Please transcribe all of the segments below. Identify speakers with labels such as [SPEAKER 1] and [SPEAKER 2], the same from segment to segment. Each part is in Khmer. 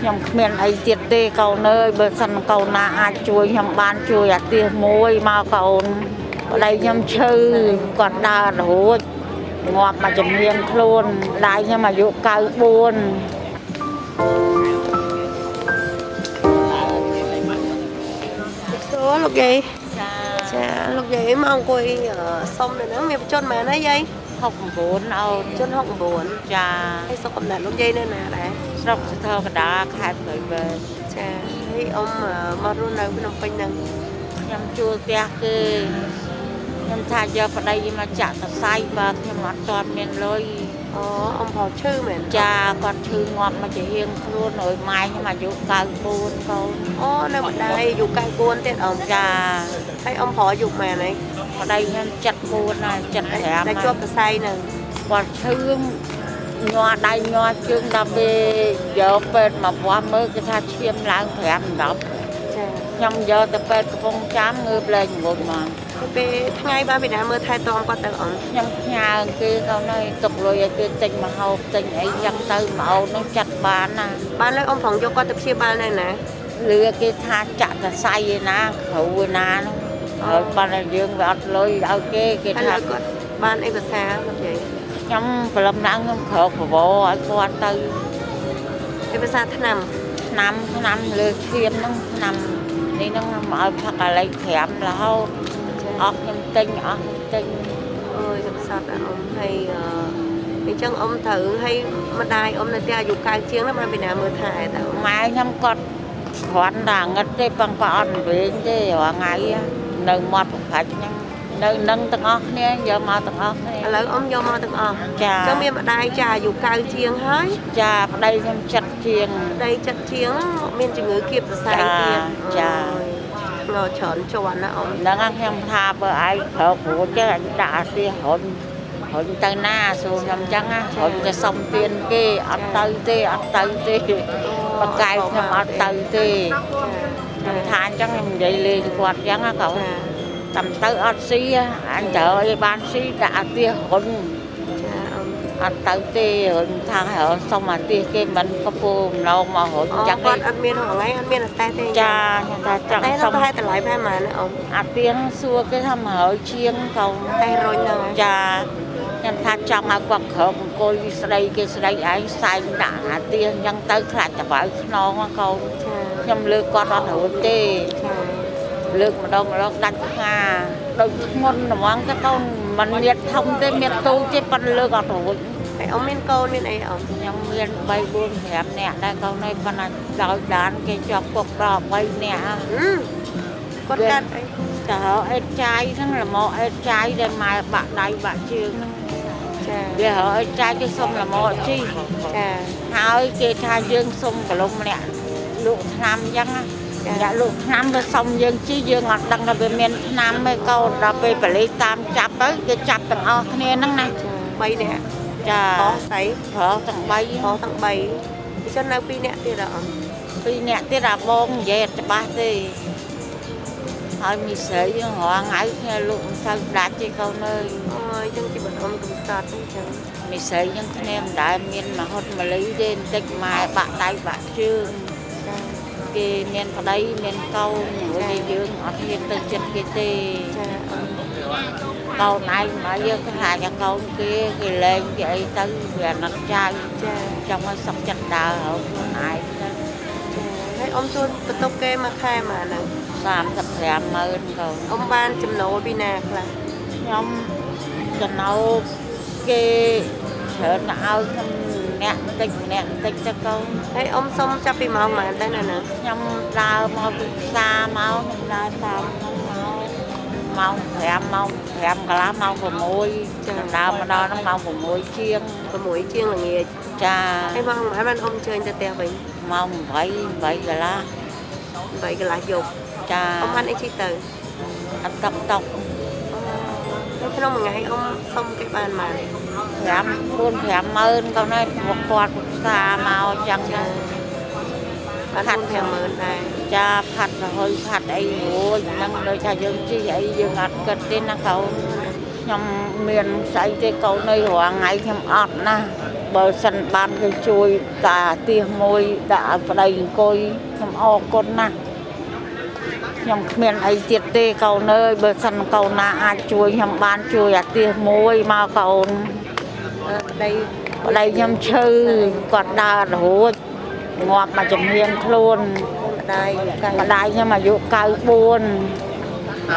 [SPEAKER 1] ខ្ញុំគ្មានអីទៀតទេកូនអើយបើសិនកូនណាអាចជួយខ្ញុំបានជួយអាទិះមួយមកកូនប្តីខ្ញុំឈឺគាត់ដើររួចងាប់មកជំនាញខ្លួនដៃខ្ញុំអាយុ94
[SPEAKER 2] សួរលោកយាយ
[SPEAKER 1] ចា
[SPEAKER 2] ចាលោកយាយមកអង្គុយអឺសុំនៅហ្នឹងមានបញ្ជនមែនទេយាយ
[SPEAKER 1] 69អូន
[SPEAKER 2] ជន69
[SPEAKER 1] ចា
[SPEAKER 2] ហើយសុខកំណត់លោកយាយនៅណាដែរ
[SPEAKER 1] ស្រុកសធរកដាខេត្តព្រៃវែង
[SPEAKER 2] ចាហើយអ៊ំអឺមករស់នៅភ្នំពេញហ្នឹង
[SPEAKER 1] ខ្ញុំជួលផ្ទះគេខ្ញុំថាយកប្តីមកចាក់សរសៃបើខ្ញុំអត់ទាន់មានលុយ
[SPEAKER 2] អូអ៊ំប្រឈឺមែន
[SPEAKER 1] ចាគាត់ឈឺងាប់មកជាហៀងខ្លួនអើយម៉ែខ្ញុំអាយុ94កូន
[SPEAKER 2] អូនៅម្ដាយអាយុ94ទៀតអ៊ំ
[SPEAKER 1] ចា
[SPEAKER 2] ហើយអ៊ំប្រអាយុមែនហើយ
[SPEAKER 1] ប្តីខ្ញុំ74ហើយ75
[SPEAKER 2] តែជាប់សរសៃហ្នឹង
[SPEAKER 1] គាត់ឈឺ ញ័រដៃញ័រជើងដល់ពេលយកពេទ្យមកវាស់មើលគេថាឈាមឡើង5 10
[SPEAKER 2] ចា
[SPEAKER 1] ខ្ញុំយកទៅពេទ្យកំពង់ចាមងើបលែងងុយមក
[SPEAKER 2] ទៅពេលថ្ងៃបានពីណាមើលថែទាំគាត់ទៅអ៊ំ
[SPEAKER 1] ខ្ញុំផ្ញើគេកូនហើយទុកលុយឲ្យគេទិញមកហូបទិញអីចឹងទៅមកអូននឹងចាត់បានណា
[SPEAKER 2] បានលើអ៊ំប្រងយកគាត់ទៅព្យាបាលនៅណា
[SPEAKER 1] លឺគេថាចាក់សរសៃឯណាគ្រូឯណានោះហើយប៉ុន្តែយើងវាអត់លុយឲ្យគេគេ
[SPEAKER 2] ហើយ
[SPEAKER 1] ថា
[SPEAKER 2] លើគាត់បានអីភាសាលោកយាយ
[SPEAKER 1] ខ្ញុំព្រលឹមឡើងខ្ញុំក្រោកប្រវោឲ្យគាត់ទៅ
[SPEAKER 2] អីភាសាឆ្នាំ
[SPEAKER 1] ឆ្នាំឆ្នាំលើឈាមហ្នឹងឆ្នាំនេះហ្នឹងមកឲ្យផឹកអាឡៃ5រហូតអស់ខ្ញុំទិញអស់ខ្ញុំទិញ
[SPEAKER 2] អើយកំសត់អ៊ំហើយអឺអញ្ចឹងអ៊ំត្រូវហើយម្ដាយអ៊ំនៅផ្ទះអាយុ9ជាងហ្នឹងបានពីណាមើលថែតើអ៊ំ
[SPEAKER 1] ម៉ែខ្ញុំគាត់គ្រាន់តែងឹតទេប៉ុន្តែគាត់អត់វិញទេរាល់ថ្ងៃនៅមាត់ប្រផាច់ហ្នឹង នៅនឹងទាំងអស់គ្នាយកមកទាំងអស់គ្នា
[SPEAKER 2] ឥឡូវអ៊ំយកមកទាំងអស់
[SPEAKER 1] ចា
[SPEAKER 2] អញ្ចឹងមានម្ដាយចាអាយុ9ជាងហើយ
[SPEAKER 1] ចាប្តីខ្ញុំចិត្តជាង
[SPEAKER 2] ប្តីចិត្តជាង មានជំងឺគៀបសរសៃទៀត
[SPEAKER 1] ចា
[SPEAKER 2] ងើច្រើនជាន់ណាអ៊ំ
[SPEAKER 1] ហ្នឹងហើយខ្ញុំថាបើឯងប្រើព្រួចទេអញដាក់អាទិរុញរុញទៅណាសួរខ្ញុំអញ្ចឹងណារុញទៅសុំទៀនគេអត់ទៅទេអត់ទៅទេបកកាយខ្ញុំអត់ទៅទេខ្ញុំថាអញ្ចឹងខ្ញុំនិយាយលេងគាត់អញ្ចឹងណាកូន
[SPEAKER 2] ចា
[SPEAKER 1] តាមទៅអត់ស៊ីអញត្រូវឲ្យបានស៊ីដាក់អាទិរុញ
[SPEAKER 2] ចាអ៊ំ
[SPEAKER 1] អត់ទៅទេរុញថាឲ្យសុំអាទិគេមិនក៏ពូម្លងមករុញ
[SPEAKER 2] អូ
[SPEAKER 1] អញ្ចឹង
[SPEAKER 2] គាត់អត់មានរងថ្ងៃអត់មានអតេះទេ
[SPEAKER 1] ចាខ្ញុំថាចង់
[SPEAKER 2] តែ
[SPEAKER 1] សុ
[SPEAKER 2] ទៅំប្រហែលតម្លៃប្រហែលម៉ានណាអ៊ំ
[SPEAKER 1] អាទៀងសួរគេថា100ជាងកូន
[SPEAKER 2] តែរុញហ្នឹង
[SPEAKER 1] ចាខ្ញុំថាចង់ឲ្យគាត់ក្រោកអង្គុយស្ដីគេស្ដីឯងសែងដាក់អាទៀងអញ្ចឹងទៅខ្លាចតបៅខ្នងហ៎កូន
[SPEAKER 2] ចា
[SPEAKER 1] ខ្ញុំលើកគាត់អត់រួចទេ
[SPEAKER 2] ចា
[SPEAKER 1] លើកម្ដងម្ដងដាច់ផ្ងាដូចធ្ងន់ហ្មងទៅកូនมันមានធំទេមានទូចទេប៉ុន្តែលើកអត់រួច
[SPEAKER 2] ហើយអ៊ំមានកូនមានអីអ៊ំ
[SPEAKER 1] ខ្ញុំមាន3 4 5នាក់ដែរកូនហើយប៉ុន្តែដោយដានគេជាប់គុកដល់3នាក់ហ៎
[SPEAKER 2] ហឹមគាត់កាត់អី
[SPEAKER 1] តើអេតចាយហ្នឹងល្មកអេតចាយដែលម៉ែបាក់ដៃបាក់ជើងហ្នឹង
[SPEAKER 2] ចា
[SPEAKER 1] វាហៅអេតចាយគេសុំល្មកជី
[SPEAKER 2] ចា
[SPEAKER 1] ហើយគេថាយើងសុំកលុំម្នាក់លក់ឆ្នាំអញ្ចឹងណា អ្នកលក់ឆ្នាំទៅសុំយើងជីយើងអត់ដឹងថាវាមានឆ្នាំទេកូនដល់ពេលបលិសតាមចាប់ទៅគេចាប់ទាំងអស់គ្នាហ្នឹងណា
[SPEAKER 2] 3នាក់
[SPEAKER 1] ចា
[SPEAKER 2] អស់ស្អី
[SPEAKER 1] ប្រុសទាំង3
[SPEAKER 2] អស់ទាំង3អញ្ចឹងនៅ2នាក់ទៀតអ៊ំ
[SPEAKER 1] ពីរអ្នកទៀតអាបងនិយាយអត់ច្បាស់ទេហើយមីស្រីហ្នឹងរាល់ថ្ងៃគ្នាលក់មិនសូវដាច់ទេកូនអើយ
[SPEAKER 2] អូយអញ្ចឹងជីវិតអ៊ំកំសត់អញ្ចឹង
[SPEAKER 1] មីស្រីហ្នឹងគ្នាមិនដែលមានមហុតមលីទេបន្តិចម៉ែបាក់ដៃបាក់ជើង
[SPEAKER 2] ចា
[SPEAKER 1] គេមានប្តីមានកូនហើយយើងអត់ហ៊ានទៅចិត្តគេទេ
[SPEAKER 2] ចាអ៊ំ
[SPEAKER 1] កូនឯងមកយើងខ្លាចតែកូនគេគេលែងគេអីទៅវាអាណិតចៅ
[SPEAKER 2] ចា
[SPEAKER 1] ចង់ឲ្យសុខចិត្តដើរហើយខ្លួនឯងទៅ
[SPEAKER 2] ហើយអ៊ំជួនបន្ទប់គេមួយខែមកហ្នឹង
[SPEAKER 1] 35ម៉ឺនកូន
[SPEAKER 2] អ៊ំបានចំណូលពីណាខ្លះ
[SPEAKER 1] ខ្ញុំចំណោគេច្រើនទៅឲ្យខ្ញុំ ម្នាក់បន្តិចម្នាក់បន្តិចទៅកូន
[SPEAKER 2] ហើយអ៊ំសុំចាប់ពីម៉ោងប៉ុន្មានទៅណាហ្នឹង
[SPEAKER 1] ខ្ញុំដើរមកពីផ្សារមកខ្ញុំដើរតាមខ្ញុំមកម៉ោង5ម៉ោង5កន្លះម៉ោង6ខ្ញុំដើរមកដល់ហ្នឹងម៉ោង6ជាង
[SPEAKER 2] 6ជាងល្ងាច
[SPEAKER 1] ចា
[SPEAKER 2] ហើយម៉ោងប៉ុន្មានបានអ៊ំអញ្ជើញទៅផ្ទះវិញ
[SPEAKER 1] ម៉ោង8 8កន្លះ
[SPEAKER 2] 8កន្លះយប់
[SPEAKER 1] ចា
[SPEAKER 2] អ៊ំបានអីជិះទៅ
[SPEAKER 1] អត់តុកតុក
[SPEAKER 2] នៅ ក្នុងមួយថ្ងៃអ៊ំសុំគេបានមក
[SPEAKER 1] 5 4 5ម៉ឺនកូនហើយពួកគាត់ពីផ្សារមកអញ្ចឹងទៅ
[SPEAKER 2] បាន
[SPEAKER 1] ខាត់
[SPEAKER 2] 4 50000ដែរ
[SPEAKER 1] ចាផាត់រហុយផាត់អីរួចហ្នឹងដូចថាយើងជិះអីយើងអត់គិតទេណាកូនខ្ញុំមានស្អីទេកូននៅរាល់ថ្ងៃខ្ញុំអត់ណា
[SPEAKER 2] ច
[SPEAKER 1] បើសិនបានគេជួយតាទៀសមួយដាក់ឲ្យប្តីអង្គុយខ្ញុំអរគុណណាស់ ខ្ញុំគ្មានអីទៀតទេកូនអើយបើសិនកូនណាអាចជួយខ្ញុំបានជួយអាទៀសមួយមកកូន
[SPEAKER 2] អឺប្តី
[SPEAKER 1] ប្តីខ្ញុំឈឺគាត់ដើររហូតងាប់មកជំនាញខ្លួន
[SPEAKER 2] ម្ដាយកាយ
[SPEAKER 1] ម្ដាយខ្ញុំអាយុ94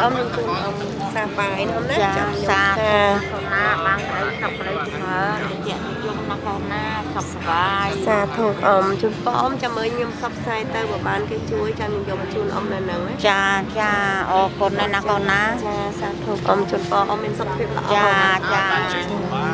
[SPEAKER 2] អមនឹងជូនអមសាបាយណាអមណា
[SPEAKER 1] ចា
[SPEAKER 2] ខ្ញុំ
[SPEAKER 1] សា
[SPEAKER 2] សា
[SPEAKER 1] កូនណាបានក្តីសុខក្តីចម្រើនជានិយមណាកូនណាសុខសប្បាយ
[SPEAKER 2] សាធុអមជូនបងអមចាំមើលខ្ញុំសັບផ្សាយទៅបើបានគេជួយចាំខ្ញុំយកជូនអមនៅហ្នឹងណា
[SPEAKER 1] ចាចាអរគុណណាស់ណាកូនណា
[SPEAKER 2] ចាសាធុអមជូនបងអមមានសុខភាពល្អ
[SPEAKER 1] ចាចា
[SPEAKER 3] ជ័យធំបាន